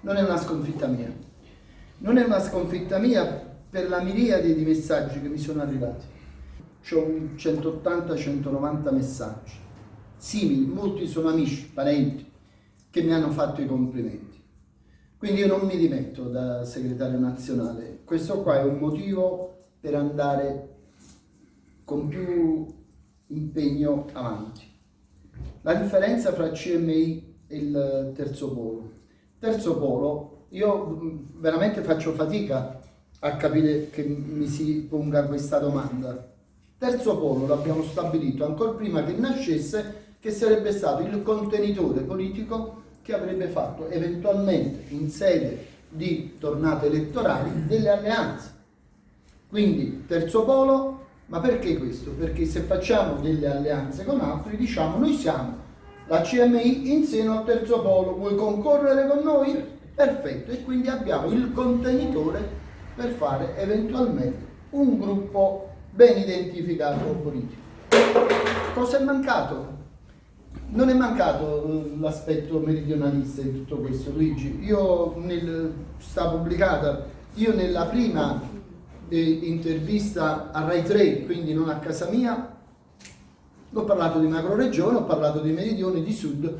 Non è una sconfitta mia. Non è una sconfitta mia per la miriade di messaggi che mi sono arrivati. C'ho 180-190 messaggi simili, molti sono amici, parenti, che mi hanno fatto i complimenti. Quindi io non mi dimetto da segretario nazionale. Questo qua è un motivo per andare con più impegno avanti. La differenza fra CMI e il terzo polo. Terzo polo, io veramente faccio fatica a capire che mi si ponga questa domanda. Terzo polo l'abbiamo stabilito ancora prima che nascesse che sarebbe stato il contenitore politico che avrebbe fatto eventualmente in sede di tornate elettorali delle alleanze. Quindi terzo polo, ma perché questo? Perché se facciamo delle alleanze con altri diciamo noi siamo la CMI in seno al terzo polo, vuoi concorrere con noi? Perfetto, e quindi abbiamo il contenitore per fare eventualmente un gruppo ben identificato politico. Cosa è mancato? Non è mancato eh, l'aspetto meridionalista in tutto questo, Luigi. Io nel, sta pubblicata, io nella prima eh, intervista a Rai 3, quindi non a casa mia, ho parlato di macroregione, ho parlato di meridione, di sud,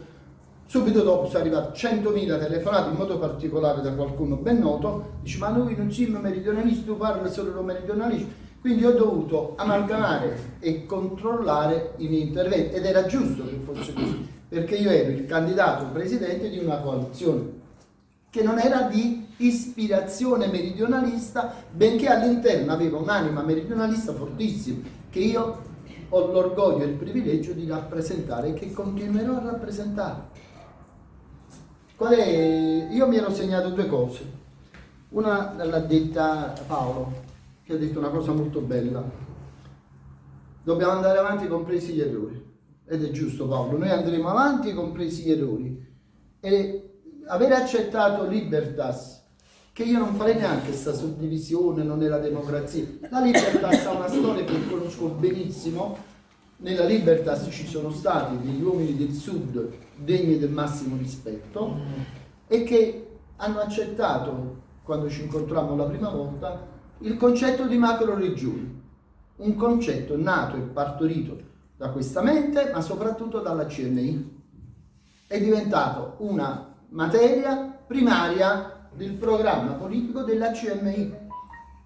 subito dopo sono arrivati 100.000 telefonate, in modo particolare da qualcuno ben noto, dice ma noi non siamo meridionalisti, tu parli solo meridionalisti, quindi ho dovuto amalgamare e controllare i miei interventi. Ed era giusto che fosse così, perché io ero il candidato presidente di una coalizione che non era di ispirazione meridionalista, benché all'interno aveva un'anima meridionalista fortissima, che io ho l'orgoglio e il privilegio di rappresentare e che continuerò a rappresentare. Io mi ero segnato due cose. Una l'ha detta Paolo, che ha detto una cosa molto bella. Dobbiamo andare avanti compresi gli errori. Ed è giusto Paolo, noi andremo avanti compresi gli errori. E avere accettato Libertas, che io non farei neanche questa suddivisione, non è la democrazia. La Libertas ha una storia che conosco benissimo. Nella Libertas ci sono stati degli uomini del sud degni del massimo rispetto e che hanno accettato, quando ci incontrammo la prima volta, il concetto di macro regioni, un concetto nato e partorito da questa mente, ma soprattutto dalla CNI. È diventato una materia primaria del programma politico della CNI,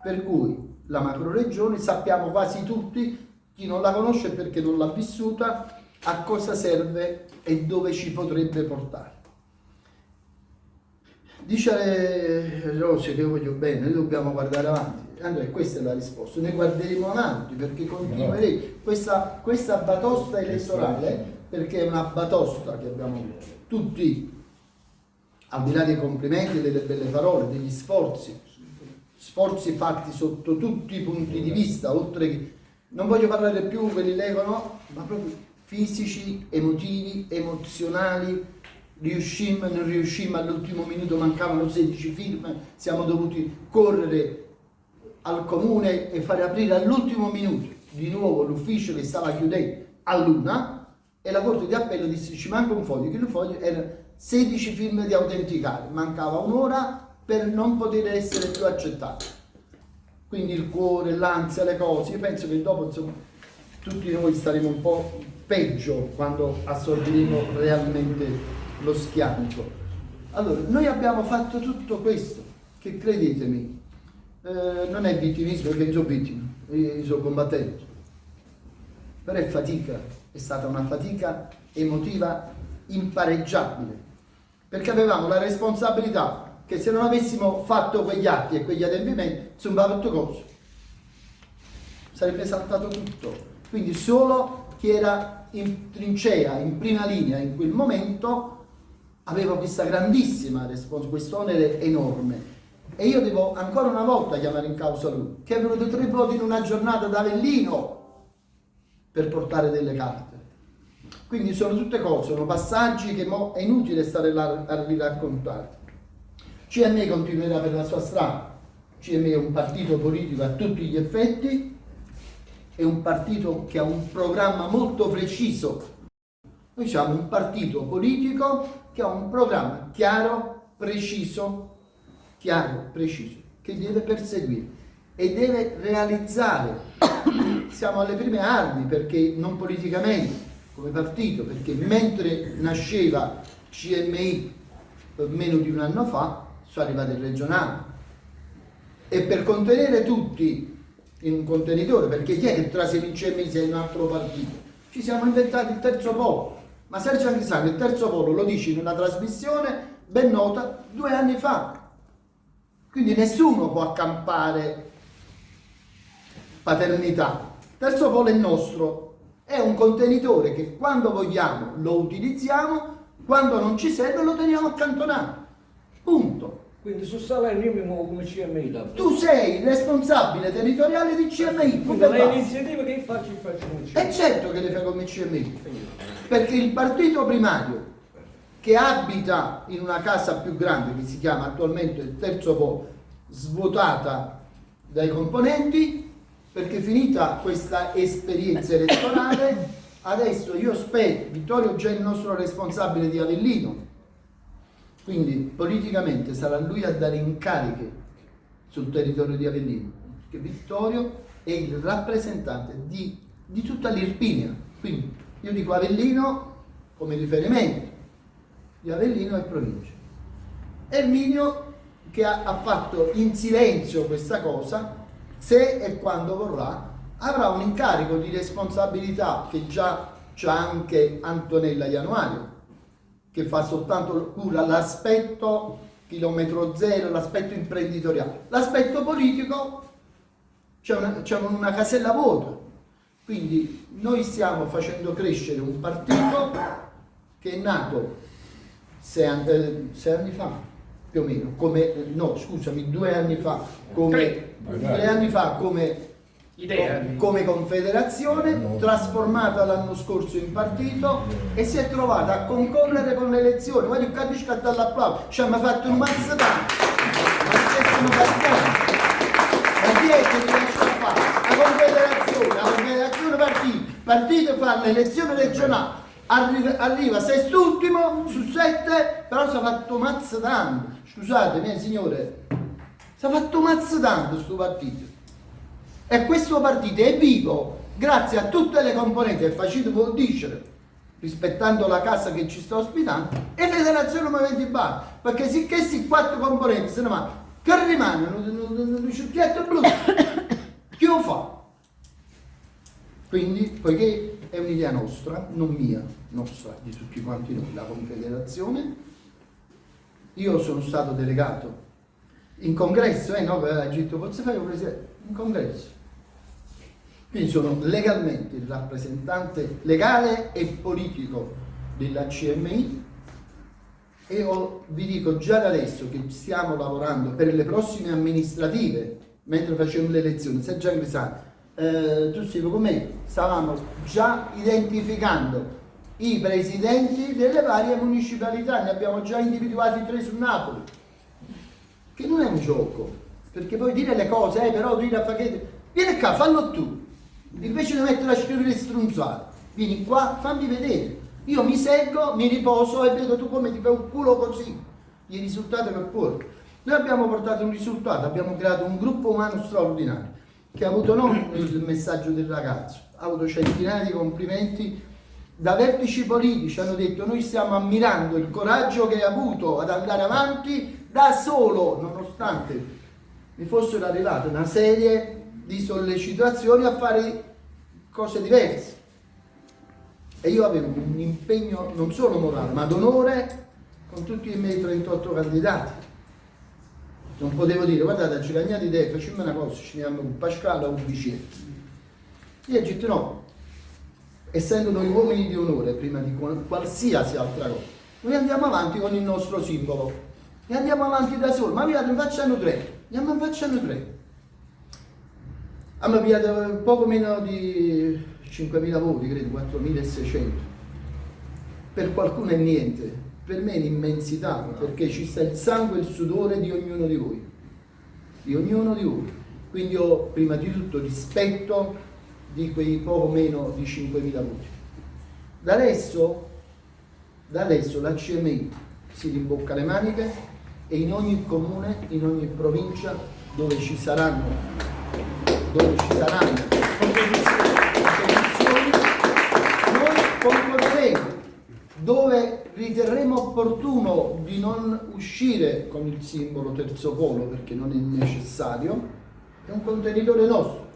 per cui la macro regione sappiamo quasi tutti, chi non la conosce perché non l'ha vissuta, a cosa serve e dove ci potrebbe portare. Dice Rossi che io voglio bene, noi dobbiamo guardare avanti. Andrea, questa è la risposta, noi guarderemo avanti perché continueremo. Questa, questa batosta elettorale, perché è una batosta che abbiamo tutti, al di là dei complimenti, e delle belle parole, degli sforzi, sforzi fatti sotto tutti i punti di vista, oltre che, non voglio parlare più quelli legano, ma proprio fisici, emotivi, emozionali, riuscimmo non riuscimmo, all'ultimo minuto mancavano 16 firme, siamo dovuti correre al comune e fare aprire all'ultimo minuto di nuovo l'ufficio che stava chiudendo a luna e la Corte di Appello disse ci manca un foglio, che il foglio era 16 firme di autenticare, mancava un'ora per non poter essere più accettato. Quindi il cuore, l'ansia, le cose, io penso che dopo insomma tutti noi staremo un po' peggio quando assorbiremo realmente lo schianto. Allora, noi abbiamo fatto tutto questo, che credetemi, eh, non è vittimismo perché sono vittima, io sono combattente, però è fatica, è stata una fatica emotiva impareggiabile, perché avevamo la responsabilità che se non avessimo fatto quegli atti e quegli adempimenti, insomma, tutto cosa. Sarebbe saltato tutto. Quindi solo chi era in trincea, in prima linea in quel momento, aveva questa grandissima responsabilità, questo onere enorme. E io devo ancora una volta chiamare in causa lui, che è venuto tre voti in una giornata da Avellino per portare delle carte. Quindi sono tutte cose, sono passaggi che è inutile stare là a riraccontare. CME continuerà per la sua strada, CME è un partito politico a tutti gli effetti è un partito che ha un programma molto preciso. Noi siamo un partito politico che ha un programma chiaro, preciso, chiaro, preciso, che deve perseguire e deve realizzare. Siamo alle prime armi perché non politicamente, come partito, perché mentre nasceva CMI meno di un anno fa, sono arrivate il regionale. E per contenere tutti in un contenitore, perché chi è che trasferisce il CMI se è un altro partito? Ci siamo inventati il terzo polo. Ma Sergio Anghisano il terzo polo lo dice in una trasmissione ben nota due anni fa. Quindi nessuno può accampare paternità. Terzo polo è nostro, è un contenitore che quando vogliamo lo utilizziamo, quando non ci serve lo teniamo accantonato. Punto. Quindi sul salario io mi muovo come CMI da Tu sei il responsabile territoriale di CMI. Quindi le iniziative che faccio, faccio come CMI. È certo che le fai come CMI. Perché il partito primario che abita in una casa più grande che si chiama attualmente il terzo po' svuotata dai componenti perché finita questa esperienza elettorale, adesso io spero, Vittorio già è il nostro responsabile di Avellino, quindi politicamente sarà lui a dare incariche sul territorio di Avellino, perché Vittorio è il rappresentante di, di tutta l'Irpinia, quindi io dico Avellino come riferimento, di Avellino e provincia. Erminio che ha, ha fatto in silenzio questa cosa se e quando vorrà, avrà un incarico di responsabilità che già c'ha anche Antonella Ianuario, che fa soltanto cura l'aspetto chilometro zero, l'aspetto imprenditoriale. L'aspetto politico c'è una, una casella vuota. Quindi noi stiamo facendo crescere un partito che è nato sei anni, eh, sei anni fa, più o meno, come, no scusami, due anni fa, come tre anni fa come, come confederazione, trasformata l'anno scorso in partito e si è trovata a concorrere con le elezioni. Guarda, il capisco scatta all'applauso, ci hanno fatto un mazzo tanto, ma stessimo passando. Ma chi è che riesce a fare? La confederazione, la confederazione partito, partito fa l'elezione regionale, arriva, arriva sest'ultimo su sette, però si è fatto mazzo tanto. Scusate, mie signore, si è fatto mazzo tanto questo partito. E questo partito è vivo grazie a tutte le componenti che facete vuol dire, rispettando la casa che ci sta ospitando, e Federazione Movimenti Bar. Perché se questi quattro componenti se ne vanno, che rimangono un ciucchietto blu, chi lo fa? Quindi, poiché è un'idea nostra, non mia, nostra, di tutti quanti noi, la Confederazione, io sono stato delegato in congresso, eh no, un presidente? In congresso. Quindi sono legalmente il rappresentante legale e politico della CMI e ho, vi dico già da adesso che stiamo lavorando per le prossime amministrative, mentre facciamo le elezioni, se già Grisani, eh, tu sei con me, stavamo già identificando i presidenti delle varie municipalità, ne abbiamo già individuati tre su Napoli che non è un gioco, perché poi dire le cose, eh, però dire a Facchetti, vieni qua, fallo tu, invece di mettere a scrivere strunzate, vieni qua, fammi vedere, io mi seguo, mi riposo e vedo tu come ti fai un culo così, i risultati che porto. Noi abbiamo portato un risultato, abbiamo creato un gruppo umano straordinario, che ha avuto non il messaggio del ragazzo, ha avuto centinaia di complimenti da vertici politici, hanno detto noi stiamo ammirando il coraggio che hai avuto ad andare avanti da solo, nonostante mi fossero arrivate una serie di sollecitazioni a fare cose diverse. E io avevo un impegno non solo morale, ma d'onore con tutti i miei 38 candidati. Non potevo dire, guardate, ci cagnate idee, facciamo una cosa, ci andiamo un Pasquale o un bicetto. Io ho detto no, essendo noi uomini di onore prima di qualsiasi altra cosa, noi andiamo avanti con il nostro simbolo e andiamo avanti da soli, ma pigliato, ne facciano tre, andiamo ne facciano tre. Hanno pigliato poco meno di 5.000 voti, credo, 4.600. Per qualcuno è niente, per me è un'immensità, perché ci sta il sangue e il sudore di ognuno di voi, di ognuno di voi. Quindi io prima di tutto rispetto di quei poco meno di 5.000 voti. Da adesso, da adesso la CMI si rimbocca le maniche e in ogni comune, in ogni provincia dove ci saranno, dove ci saranno competizioni, noi concorreremo dove riterremo opportuno di non uscire con il simbolo terzo polo perché non è necessario, è un contenitore nostro,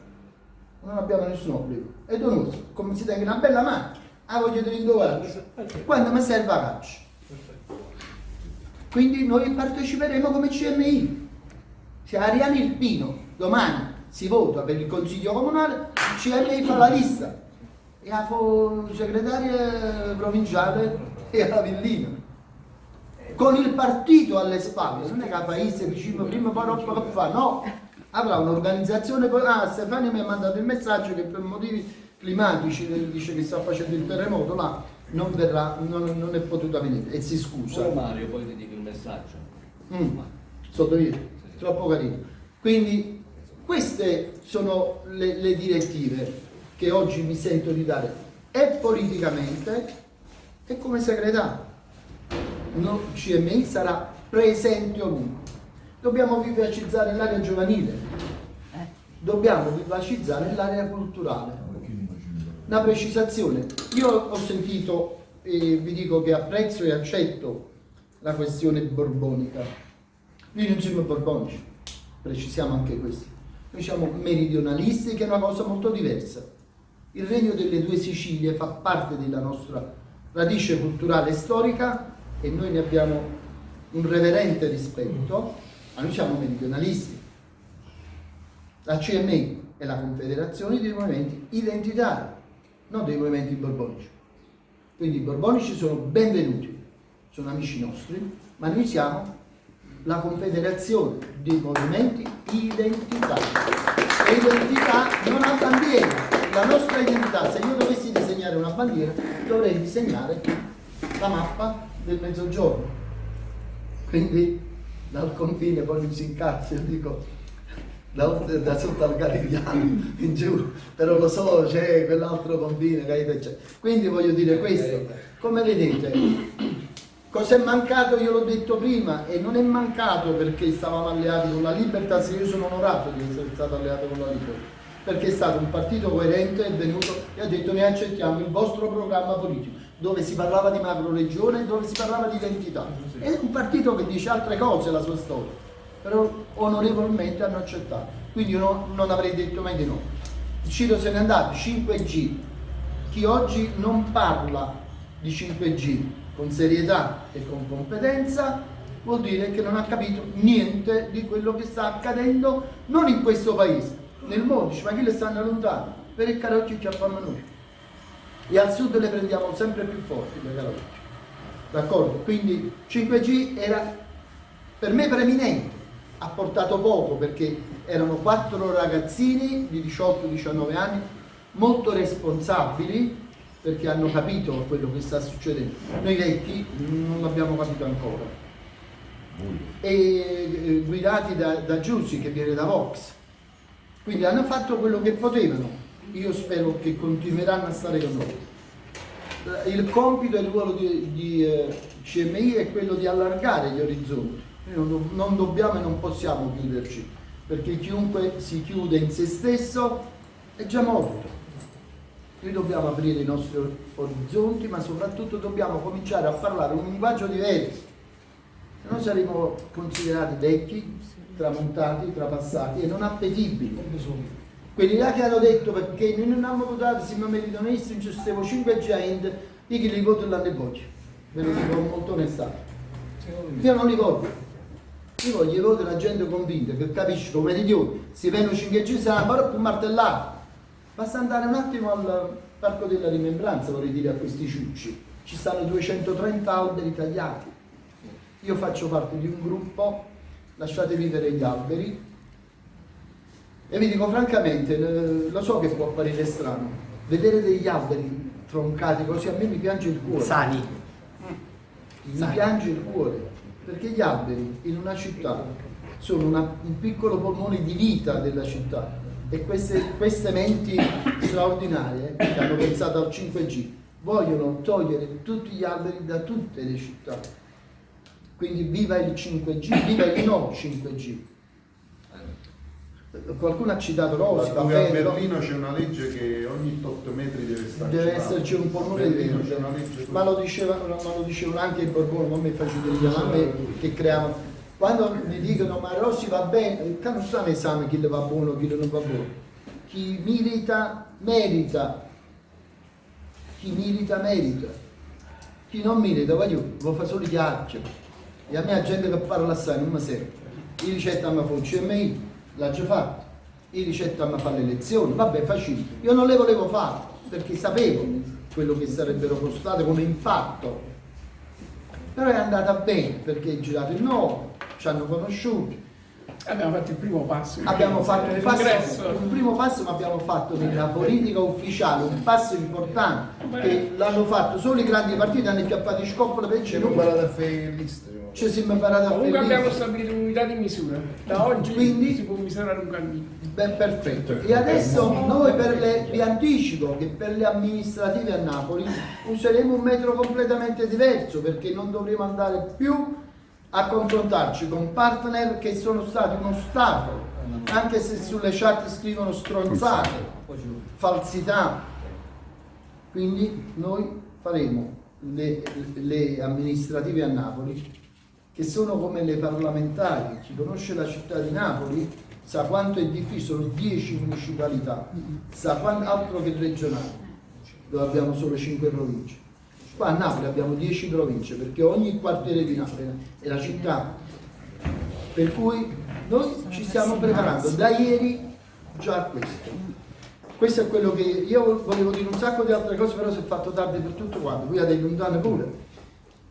non abbiamo nessun obbligo, è donoso, come si tenga una bella mano, ah voglio di rindovarci, quando mi serve la caccia. Quindi noi parteciperemo come CMI, se Ariani Irpino domani si vota per il consiglio comunale, il CMI fa la lista. E la segretaria provinciale e la Villina con il partito alle spalle non è che la paese dice prima poi roba che fa no. Avrà un'organizzazione ah Stefania mi ha mandato il messaggio che per motivi climatici dice che sta facendo il terremoto là non verrà non, non è potuta venire e si scusa. Oh Mario, poi ti dico il messaggio. Mm, sotto via, troppo carino. Quindi queste sono le, le direttive che oggi mi sento di dare e politicamente e come segretario. No, CMI sarà presente ovunque. Dobbiamo vivacizzare l'area giovanile, dobbiamo vivacizzare l'area culturale. Una precisazione, io ho sentito e vi dico che apprezzo e accetto la questione borbonica. Noi non siamo borbonici, precisiamo anche questo. Noi siamo meridionalisti che è una cosa molto diversa. Il regno delle due Sicilie fa parte della nostra radice culturale e storica e noi ne abbiamo un reverente rispetto, ma noi siamo meridionalisti. La CMI è la confederazione dei movimenti identitari, non dei movimenti borbonici. Quindi i borbonici sono benvenuti, sono amici nostri, ma noi siamo la confederazione dei movimenti identità non ha bandiera. La nostra identità, se io dovessi disegnare una bandiera, dovrei disegnare la mappa del mezzogiorno. Quindi dal confine poi mi si incazza, io dico da, da sotto al Garigliano in giù, però lo so, c'è quell'altro confine, capite? C'è. Quindi voglio dire questo, come vedete, cos'è mancato? Io l'ho detto prima e non è mancato perché stavamo alleati con la Libertà, io sono onorato di essere stato alleato con la Libertà, perché è stato un partito coerente, è venuto e ha detto ne accettiamo il vostro programma politico, dove si parlava di macro regione dove si parlava di identità. È un partito che dice altre cose la sua storia però onorevolmente hanno accettato. Quindi io no, non avrei detto mai di no. Ciro se n'è andato, 5G. Chi oggi non parla di 5G con serietà e con competenza vuol dire che non ha capito niente di quello che sta accadendo non in questo paese, nel mondo, ma chi le stanno lontano, per il carocchio ci affanno noi. E al sud le prendiamo sempre più forti le carocchie. D'accordo? Quindi 5G era per me preeminente, ha portato poco perché erano quattro ragazzini di 18-19 anni molto responsabili perché hanno capito quello che sta succedendo. Noi vecchi non l'abbiamo capito ancora. E eh, guidati da, da Giussi che viene da Vox. Quindi hanno fatto quello che potevano. Io spero che continueranno a stare con noi. Il compito e il ruolo di, di eh, CMI è quello di allargare gli orizzonti noi non, non dobbiamo e non possiamo chiuderci, perché chiunque si chiude in se stesso è già morto. Noi dobbiamo aprire i nostri orizzonti, ma soprattutto dobbiamo cominciare a parlare un linguaggio diverso. Se no saremo considerati vecchi, tramontati, trapassati e non appetibili. Quelli là che hanno detto perché noi non abbiamo votato, siamo meridionalisti, ci stiamo 5 gente, io che li voto l'anno e voglio. Ve lo dico molto onestamente. Io non li voto. Io voglio vedere la gente convinta che capisce come meridione, si vengono 5G sarà però più martellato. Basta andare un attimo al Parco della Rimembranza, vorrei dire, a questi ciucci. Ci stanno 230 alberi tagliati. Io faccio parte di un gruppo, lasciate vivere gli alberi, e vi dico francamente, lo so che può apparire strano, vedere degli alberi troncati così a me mi piange il cuore. Sani. Mi Sani. piange il cuore perché gli alberi in una città sono una, un piccolo polmone di vita della città e queste, queste menti straordinarie che hanno pensato al 5G, vogliono togliere tutti gli alberi da tutte le città. Quindi viva il 5G, viva il no 5G. Qualcuno ha citato Rossi, va Dove a? Berlino c'è una legge che ogni 8 metri deve stare deve esserci un polmone legge Ma lo, diceva, ma lo dicevano anche i Borbone, non mi faccio dire a me che creavano. Quando mi dicono ma Rossi va bene, non sta un esame chi le va buono, chi le non va buono. Chi merita, merita. Chi merita, merita. Chi non merita, voglio, lo fa solo chiacchiere. E a me la gente che parla assai non mi serve. I ricetta mi fa un CMI, l'ha già fatto. I ricetta mi fa le lezioni, vabbè facile. Io non le volevo fare perché sapevo quello che sarebbero costate come impatto. Però è andata bene perché è girato il no, ci hanno conosciuti, Abbiamo fatto il primo passo. abbiamo fatto un, passo, un primo passo ma abbiamo fatto nella politica ufficiale un passo importante che l'hanno fatto solo i grandi partiti hanno chiappato i scoppoli per C'è il non imparate a fare il liste. ci siamo imparati a Comunque fare abbiamo lì. stabilito un'unità di misura. Da oggi Quindi- si può misurare un cammino. Ben perfetto. E adesso noi per le, vi anticipo che per le amministrative a Napoli useremo un metro completamente diverso perché non dovremo andare più a confrontarci con partner che sono stati uno ostacolo, anche se sulle chat scrivono stronzate, falsità. Quindi noi faremo le, le amministrative a Napoli che sono come le parlamentari. Chi conosce la città di Napoli sa quanto è difficile, sono 10 municipalità, sa quanto altro che regionali, dove abbiamo solo 5 province. Qua a Napoli abbiamo 10 province perché ogni quartiere di Napoli è la città. Per cui noi ci stiamo preparando da ieri già a questo. Questo è quello che io volevo dire un sacco di altre cose, però si è fatto tardi per tutto quanto. Qui ha dei lontane pure.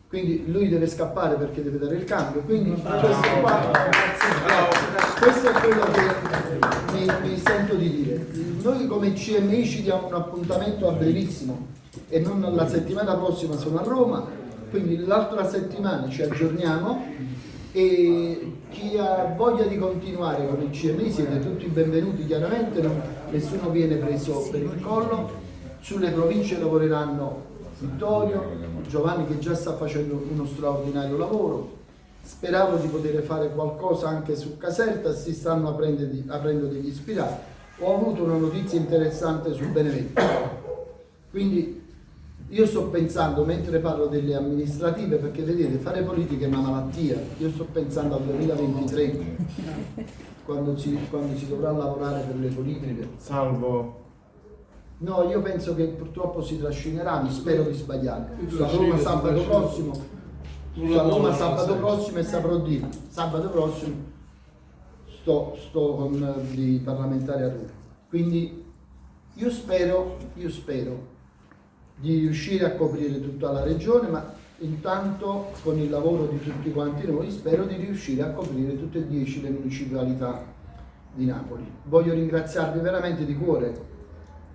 Quindi lui deve scappare perché deve dare il cambio. Quindi questo, qua, questo è quello che mi, mi sento di dire. Noi come CMI ci diamo un appuntamento a brevissimo e non la settimana prossima sono a Roma, quindi l'altra settimana ci aggiorniamo. E chi ha voglia di continuare con il CMI siete tutti benvenuti chiaramente, non- nessuno viene preso per il collo, sulle province lavoreranno Vittorio, Giovanni che già sta facendo uno straordinario lavoro, speravo di poter fare qualcosa anche su Caserta, si stanno aprendo, aprendo degli ispirati, ho avuto una notizia interessante su Benevento, quindi io sto pensando, mentre parlo delle amministrative, perché vedete, fare politica è una malattia, io sto pensando al 2023, quando si, quando si dovrà lavorare per le politiche. Salvo. No, io penso che purtroppo si trascinerà, mi spero di sbagliare. Sto a Roma sabato prossimo, sto a Roma sabato prossimo e saprò dire, sabato prossimo sto, sto con eh, i parlamentari a Roma. Quindi io spero, io spero di riuscire a coprire tutta la regione, ma intanto con il lavoro di tutti quanti noi spero di riuscire a coprire tutte e dieci le municipalità di Napoli. Voglio ringraziarvi veramente di cuore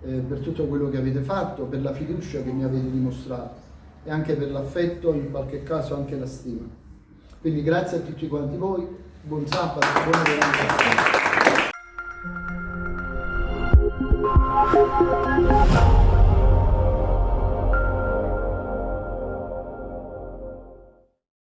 eh, per tutto quello che avete fatto, per la fiducia che mi avete dimostrato e anche per l'affetto, in qualche caso anche la stima. Quindi grazie a tutti quanti voi, buon sabato, buona giornata.